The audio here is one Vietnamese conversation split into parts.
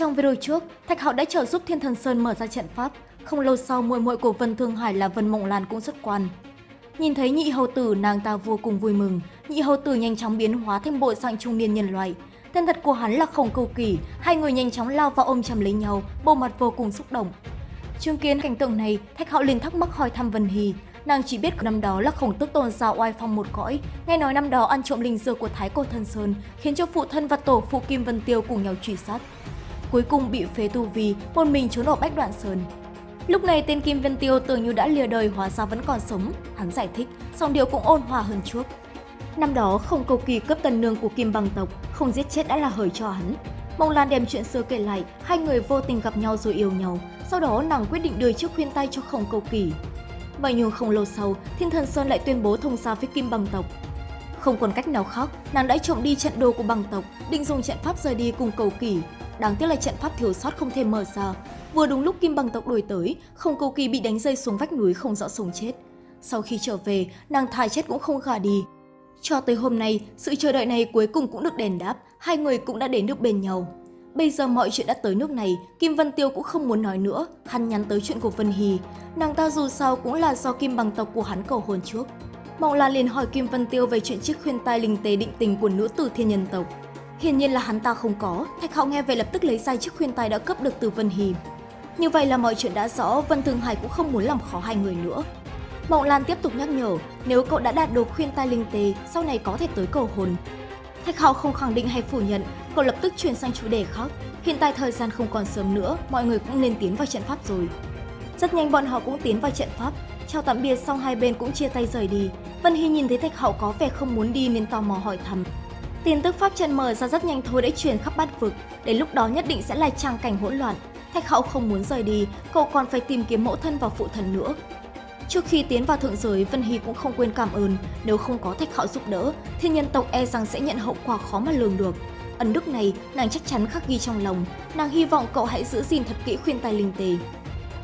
Trong video trước, Thạch Hạo đã trợ giúp Thiên Thần Sơn mở ra trận pháp. Không lâu sau, muội muội của Vân Thương Hải là Vân Mộng Lan cũng xuất quan. Nhìn thấy nhị hầu tử, nàng ta vô cùng vui mừng. Nhị hầu tử nhanh chóng biến hóa thành bộ dạng trung niên nhân loại. Tên thật của hắn là Khổng Cầu Kỳ. Hai người nhanh chóng lao vào ôm chầm lấy nhau, bộ mặt vô cùng xúc động. Chứng kiến cảnh tượng này, Thạch Hạo liền thắc mắc hỏi thăm Vân Hy. Nàng chỉ biết năm đó là khổng tước tôn giáo oai phong một cõi, nghe nói năm đó ăn trộm linh dược của Thái Cổ Thần Sơn, khiến cho phụ thân và tổ phụ Kim Vân Tiêu cùng nhau truy sát. Cuối cùng bị phế tu vi, một mình trốn ở Bách Đoạn Sơn. Lúc này tên Kim Vân Tiêu tưởng như đã lìa đời hóa ra vẫn còn sống, hắn giải thích, song điều cũng ôn hòa hơn trước. Năm đó không cầu kỳ cấp tần nương của Kim Bằng tộc, không giết chết đã là hời cho hắn. Mông Lan đem chuyện xưa kể lại, hai người vô tình gặp nhau rồi yêu nhau, sau đó nàng quyết định đưa chiếc khuyên tay cho không Cầu Kỳ. Vậy nhưng không lâu sau, Thiên Thần Sơn lại tuyên bố thông gia với Kim Bằng tộc. Không còn cách nào khác, nàng đã trộm đi trận đồ của Bằng tộc, định dùng trận pháp rời đi cùng Cầu Kỳ. Đáng tiếc là trận pháp thiếu sót không thể mở ra. Vừa đúng lúc Kim Bằng tộc đuổi tới, Không Cầu Kỳ bị đánh rơi xuống vách núi không rõ sống chết. Sau khi trở về, nàng thai chết cũng không gả đi. Cho tới hôm nay, sự chờ đợi này cuối cùng cũng được đền đáp, hai người cũng đã đến được bên nhau. Bây giờ mọi chuyện đã tới nước này, Kim Vân Tiêu cũng không muốn nói nữa, hắn nhắn tới chuyện của Vân Hì, Nàng ta dù sao cũng là do Kim bằng tộc của hắn cầu hôn trước. Mộng Lan liền hỏi Kim Vân Tiêu về chuyện chiếc khuyên tai linh tế định tình của nữ tử thiên nhân tộc. Hiển nhiên là hắn ta không có, Thạch Hạo nghe về lập tức lấy ra chiếc khuyên tai đã cấp được từ Vân hì Như vậy là mọi chuyện đã rõ, Vân Thường Hải cũng không muốn làm khó hai người nữa. Mộng Lan tiếp tục nhắc nhở, nếu cậu đã đạt được khuyên tai linh tế, sau này có thể tới cầu hồn Thạch Hạo không khẳng định hay phủ nhận, cậu lập tức chuyển sang chủ đề khác. Hiện tại thời gian không còn sớm nữa, mọi người cũng nên tiến vào trận pháp rồi. Rất nhanh bọn họ cũng tiến vào trận pháp, chào tạm biệt xong hai bên cũng chia tay rời đi. Vân Hy nhìn thấy Thạch Hạo có vẻ không muốn đi nên tò mò hỏi thăm. Tin tức pháp chân mở ra rất nhanh thôi đã truyền khắp bát vực, đến lúc đó nhất định sẽ là trang cảnh hỗn loạn. Thạch Hậu không muốn rời đi, cậu còn phải tìm kiếm mẫu thân và phụ thần nữa. Trước khi tiến vào thượng giới, Vân Hy cũng không quên cảm ơn, nếu không có Thạch Hậu giúp đỡ, thiên nhân tộc e rằng sẽ nhận hậu quả khó mà lường được. Ấn đức này, nàng chắc chắn khắc ghi trong lòng, nàng hy vọng cậu hãy giữ gìn thật kỹ khuyên tài linh tề.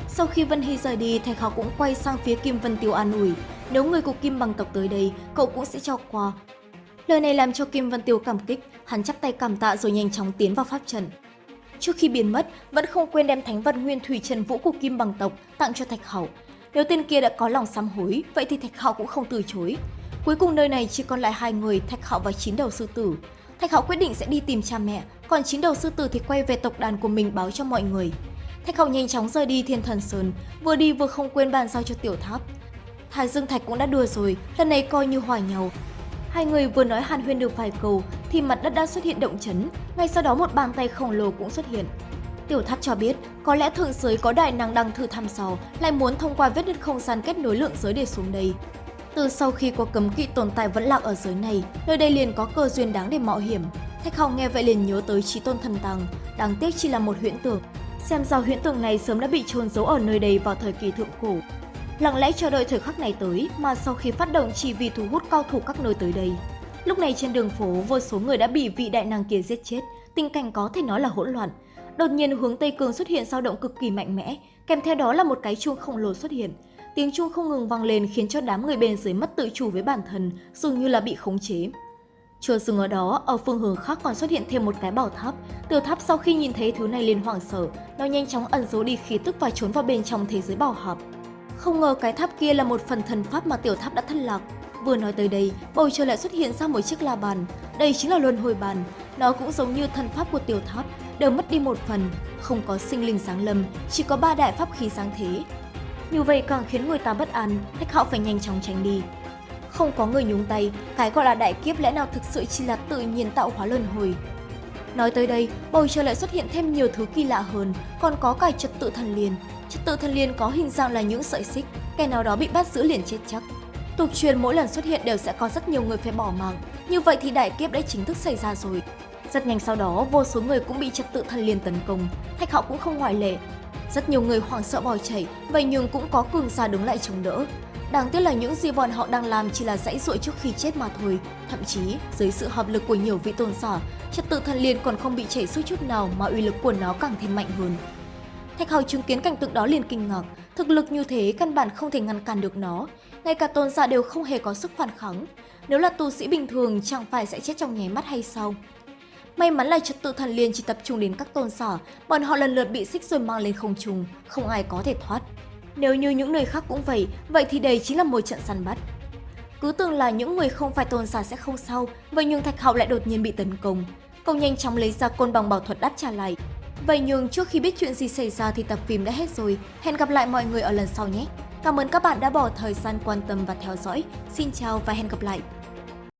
Sau khi Vân Hy rời đi, Thạch Hậu cũng quay sang phía Kim Vân Tiêu an ủi, nếu người của Kim bằng tộc tới đây, cậu cũng sẽ cho qua. Lời này làm cho Kim Văn Tiêu cảm kích, hắn chắp tay cảm tạ rồi nhanh chóng tiến vào pháp trận. Trước khi biến mất, vẫn không quên đem thánh vật nguyên thủy trần vũ của Kim bằng tộc tặng cho Thạch Hậu. Nếu tên kia đã có lòng sám hối, vậy thì Thạch Hậu cũng không từ chối. Cuối cùng nơi này chỉ còn lại hai người, Thạch Hậu và chín đầu sư tử. Thạch Hậu quyết định sẽ đi tìm cha mẹ, còn chín đầu sư tử thì quay về tộc đàn của mình báo cho mọi người. Thạch Hậu nhanh chóng rời đi Thiên Thần Sơn, vừa đi vừa không quên bàn giao cho Tiểu Tháp. Thái Dương Thạch cũng đã đưa rồi, lần này coi như hòa nhau. Hai người vừa nói hàn huyên được vài câu thì mặt đất đã xuất hiện động chấn, ngay sau đó một bàn tay khổng lồ cũng xuất hiện. Tiểu Thắt cho biết, có lẽ thượng giới có đại năng đang thử thăm dò, lại muốn thông qua vết nứt không gian kết nối lượng giới để xuống đây. Từ sau khi có cấm kỵ tồn tại vẫn lạc ở giới này, nơi đây liền có cơ duyên đáng để mạo hiểm. Thạch Hồng nghe vậy liền nhớ tới trí tôn thần tàng, đáng tiếc chỉ là một huyễn tưởng. Xem ra huyễn tưởng này sớm đã bị trôn giấu ở nơi đây vào thời kỳ thượng cổ. Lặng lẽ chờ đợi thời khắc này tới mà sau khi phát động chỉ vì thu hút cao thủ các nơi tới đây. Lúc này trên đường phố, vô số người đã bị vị đại năng kia giết chết, tình cảnh có thể nói là hỗn loạn. Đột nhiên hướng Tây Cường xuất hiện dao động cực kỳ mạnh mẽ, kèm theo đó là một cái chuông khổng lồ xuất hiện. Tiếng chuông không ngừng vang lên khiến cho đám người bên dưới mất tự chủ với bản thân, dường như là bị khống chế. Chưa dừng ở đó, ở phương hướng khác còn xuất hiện thêm một cái bảo tháp. Tiểu tháp sau khi nhìn thấy thứ này liền hoảng sợ, nó nhanh chóng ẩn giấu đi khí tức và trốn vào bên trong thế giới bảo hợp. Không ngờ cái tháp kia là một phần thần pháp mà tiểu tháp đã thất lạc. Vừa nói tới đây, bầu trời lại xuất hiện ra một chiếc la bàn. Đây chính là luân hồi bàn. Nó cũng giống như thần pháp của tiểu tháp, đều mất đi một phần, không có sinh linh sáng lâm, chỉ có ba đại pháp khí sáng thế. Như vậy càng khiến người ta bất an, thách họ phải nhanh chóng tránh đi. Không có người nhúng tay, cái gọi là đại kiếp lẽ nào thực sự chỉ là tự nhiên tạo hóa luân hồi. Nói tới đây, bầu trời lại xuất hiện thêm nhiều thứ kỳ lạ hơn, còn có cả trật tự thần liền. Trật tự thần liên có hình dạng là những sợi xích, kẻ nào đó bị bắt giữ liền chết chắc. Tục truyền mỗi lần xuất hiện đều sẽ có rất nhiều người phải bỏ mạng, như vậy thì đại kiếp đã chính thức xảy ra rồi. Rất nhanh sau đó, vô số người cũng bị trật tự thần liên tấn công, Thạch họ cũng không ngoại lệ. Rất nhiều người hoảng sợ bỏ chạy, vậy nhưng cũng có cường giả đứng lại chống đỡ. Đáng tiếc là những gì bọn họ đang làm chỉ là dãy ruộng trước khi chết mà thôi. Thậm chí, dưới sự hợp lực của nhiều vị tôn giả, trật tự thần liên còn không bị chảy suốt chút nào mà uy lực của nó càng thêm mạnh hơn. Thạch Hầu chứng kiến cảnh tượng đó liền kinh ngạc, thực lực như thế căn bản không thể ngăn cản được nó, ngay cả tôn giả đều không hề có sức phản kháng. Nếu là tu sĩ bình thường chẳng phải sẽ chết trong nháy mắt hay sao? May mắn là trật tự thần liên chỉ tập trung đến các tôn sở, bọn họ lần lượt bị xích rồi mang lên không trung, không ai có thể thoát. Nếu như những nơi khác cũng vậy, vậy thì đây chính là một trận săn bắt. Cứ tưởng là những người không phải tôn giả sẽ không sao, vậy nhưng Thạch Hạo lại đột nhiên bị tấn công. Cậu nhanh chóng lấy ra côn bằng bảo thuật đáp trả lại. Vậy nhưng trước khi biết chuyện gì xảy ra thì tập phim đã hết rồi. Hẹn gặp lại mọi người ở lần sau nhé. Cảm ơn các bạn đã bỏ thời gian quan tâm và theo dõi. Xin chào và hẹn gặp lại.